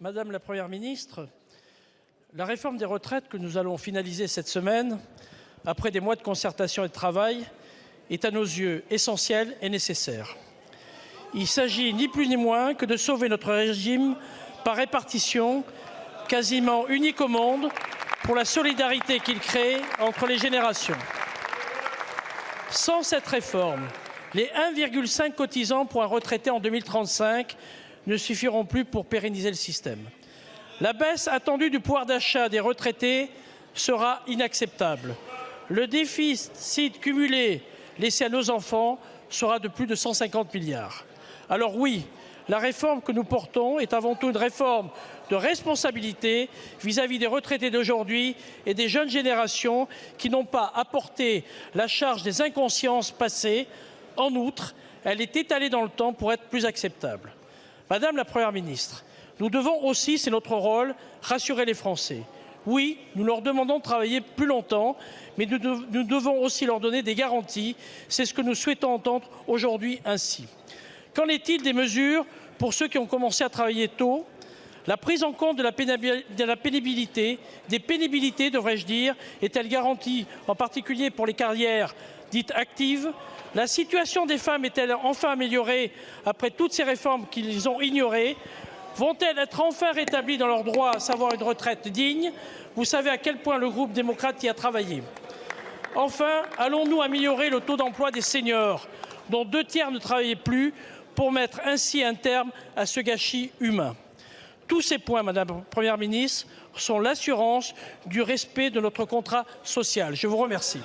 madame la Première ministre, la réforme des retraites que nous allons finaliser cette semaine, après des mois de concertation et de travail, est à nos yeux essentielle et nécessaire. Il s'agit ni plus ni moins que de sauver notre régime par répartition, quasiment unique au monde, pour la solidarité qu'il crée entre les générations. Sans cette réforme, les 1,5 cotisants pour un retraité en 2035 ne suffiront plus pour pérenniser le système. La baisse attendue du pouvoir d'achat des retraités sera inacceptable. Le déficit cumulé laissé à nos enfants sera de plus de 150 milliards. Alors oui, la réforme que nous portons est avant tout une réforme de responsabilité vis-à-vis -vis des retraités d'aujourd'hui et des jeunes générations qui n'ont pas apporté la charge des inconsciences passées. En outre, elle est étalée dans le temps pour être plus acceptable. Madame la Première ministre, nous devons aussi, c'est notre rôle, rassurer les Français. Oui, nous leur demandons de travailler plus longtemps, mais nous, devons aussi leur donner des garanties. C'est ce que nous souhaitons entendre aujourd'hui ainsi. Qu'en est-il des mesures pour ceux qui ont commencé à travailler tôt? La prise en compte de la, pénibilité, des pénibilités devrais-je dire, est-elle garantie, en particulier pour les carrières dites actives? La situation des femmes est-elle enfin améliorée après toutes ces réformes qu'ils ont ignorées? Vont-elles être enfin rétablies dans leur droit à savoir une retraite digne? Vous savez à quel point le groupe démocrate y a travaillé. Enfin, allons-nous améliorer le taux d'emploi des seniors, dont deux tiers ne travaillaient plus, pour mettre ainsi un terme à ce gâchis humain? Tous ces points, Madame la Première ministre, sont l'assurance du respect de notre contrat social. Je vous remercie.